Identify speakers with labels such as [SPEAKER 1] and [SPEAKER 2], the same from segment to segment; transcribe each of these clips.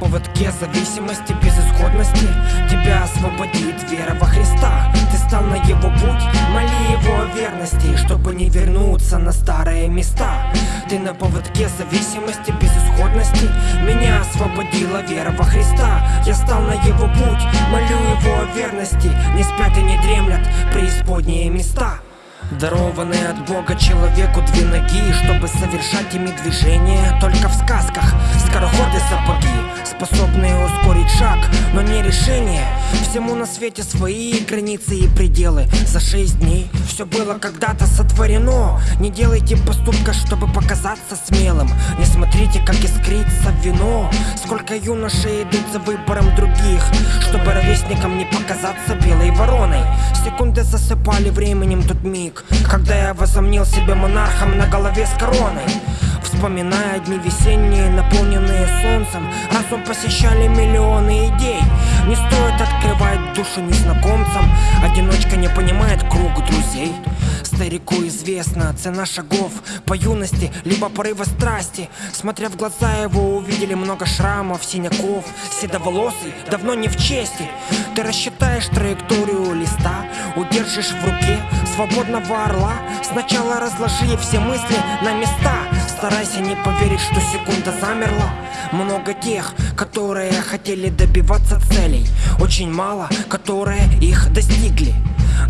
[SPEAKER 1] поводке зависимости, безысходности Тебя освободит вера во Христа. Ты стал на его путь, моли его о верности Чтобы не вернуться на старые места. Ты на поводке зависимости, безысходности Меня освободила вера во Христа. Я стал на его путь, молю его о верности. Не спят и не дремлят преисподние места. Дарованные от Бога человеку две ноги Чтобы совершать ими движения Только в сказках Скороходы сапоги Способные ускорить шаг, но не решение. Всему на свете свои границы и пределы. За шесть дней все было когда-то сотворено. Не делайте поступка, чтобы показаться смелым. Не смотрите, как искрится вино. Сколько юношей идут за выбором других Чтобы ровесникам не показаться белой вороной. Секунды засыпали временем тот миг Когда я возомнил себя монархом на голове с короной Вспоминая дни весенние, наполненные солнцем Разум посещали миллионы идей. Не стоит открывать душу незнакомцам Одиночка не понимает круг друзей. Старику известна цена шагов по юности, либо порыва страсти. Смотря в глаза его увидели много шрамов, синяков. Седоволосый, давно не в чести. Ты рассчитаешь траекторию листа Удержишь в руке свободного орла. Сначала разложи все мысли на места Старайся не поверить, что секунда замерла. Много тех, которые хотели добиваться целей. Очень мало, которые их достигли.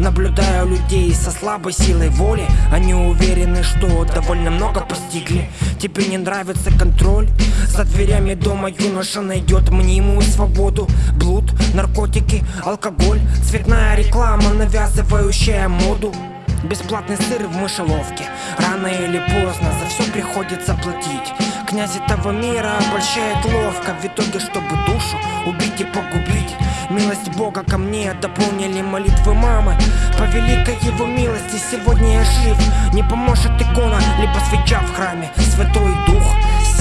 [SPEAKER 1] Наблюдая людей со слабой силой воли. Они уверены, что довольно много постигли. Тебе не нравится контроль? За дверями дома юноша найдет мнимую свободу. Блуд, наркотики, алкоголь Цветная реклама, навязывающая моду Бесплатный сыр в мышеловке. Рано или поздно за все приходится платить. Князь этого мира обольщает ловко. В итоге, чтобы душу убить и погубить. Милость Бога ко мне дополнили молитвы мамы. По великой его милости сегодня я жив. Не поможет икона, либо свеча в храме. Святой Дух,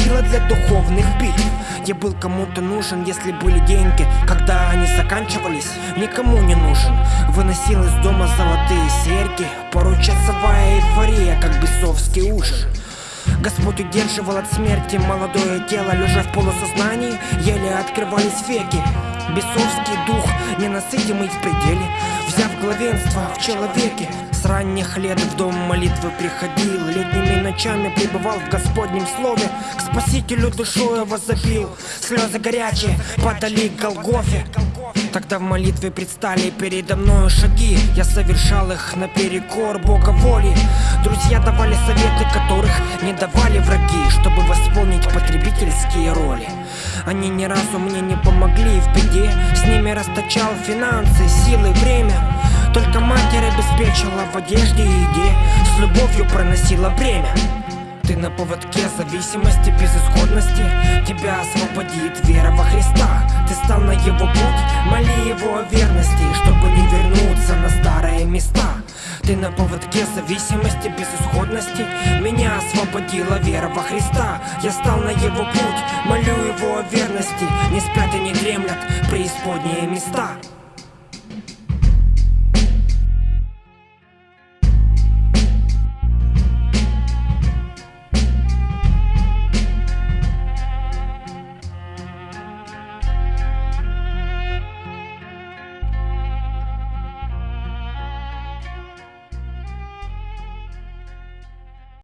[SPEAKER 1] сила для духовных битв. Я был кому-то нужен, если были деньги Когда они заканчивались, никому не нужен. Выносил из дома золотые серьги Порой эйфория, как бесовский ужин. Господь удерживал от смерти молодое тело Лежа в полусознании, еле открывались веки. Бесовский дух, ненасытимый в пределе Взяв главенство в человеке С ранних лет в дом молитвы приходил Летними ночами пребывал в Господнем слове. К Спасителю душою возопил Слезы горячие падали к Голгофе Тогда в молитве предстали передо мною шаги. Я совершал их наперекор Бога воли. Друзья давали советы, которых не давали враги Чтобы восполнить потребительские роли. Они ни разу мне не помогли в беде. С ними расточал финансы, силы, время. Только матерь обеспечила в одежде и еде. С любовью проносила бремя. Ты на поводке зависимости, безысходности. Тебя освободит вера во Христа. Ты стал ты на поводке зависимости, безысходности. Меня освободила вера во Христа. Я стал на его путь, молю его о верности. Не спят и не дремлят преисподние места